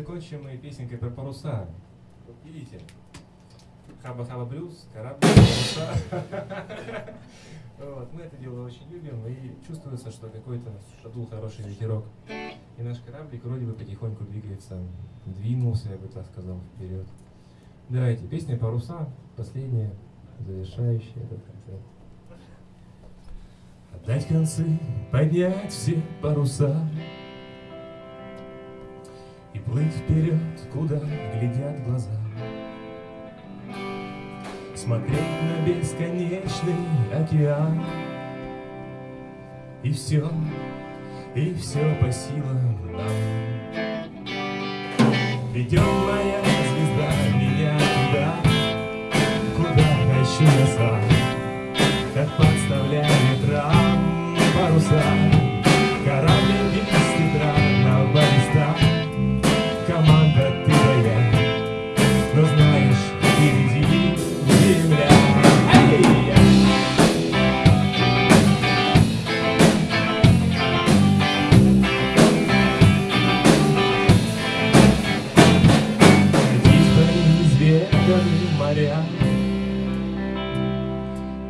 закончим мы песенкой про паруса. Видите, хаба-хаба блюз, корабль, паруса. Вот, мы это дело очень любим, и чувствуется, что какой-то шадул хороший ветерок. И наш кораблик вроде бы потихоньку двигается, двинулся, я бы так сказал, вперед. Давайте, песня «Паруса», последняя, завершающая этот концерт. Отдать концы, поднять все паруса плыть вперед, куда глядят глаза. Смотреть на бесконечный океан. И все, и все по силам нам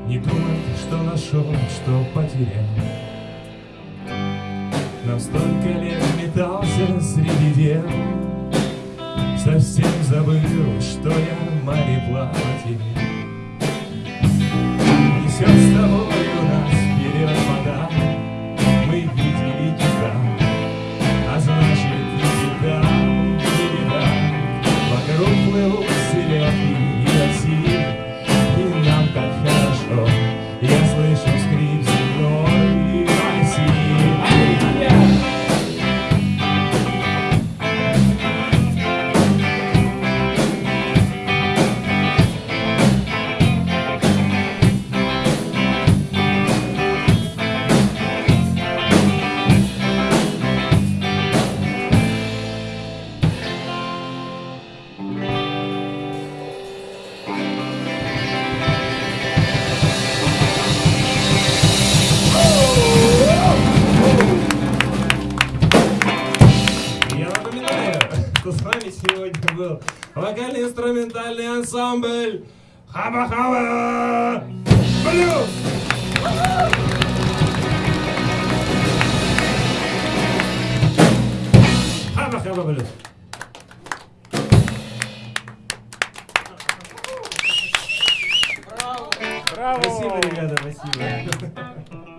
Не думать, что нашел, что потерял. Нам столько лет метался среди дел. Совсем забыл, что я мореплаватель. Несет с что с вами сегодня был вокально-инструментальный ансамбль Хаба-Хаба Блюз! Хаба-Хаба Блюз! Спасибо, ребята, спасибо.